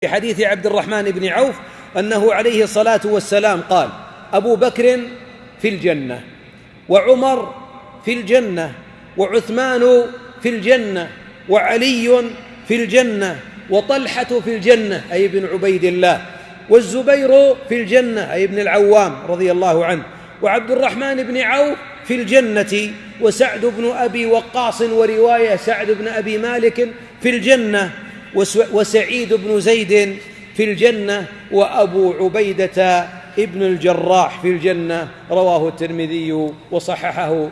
في حديث عبد الرحمن بن عوف أنه عليه الصلاة والسلام قال أبو بكر في الجنة وعمر في الجنة وعثمان في الجنة وعلي في الجنة وطلحة في الجنة أي ابن عبيد الله والزبير في الجنة أي ابن العوام رضي الله عنه وعبد الرحمن بن عوف في الجنة وسعد بن أبي وقاص ورواية سعد بن أبي مالك في الجنة وسعيد بن زيد في الجنة وأبو عبيدة ابن الجراح في الجنة رواه الترمذي وصححه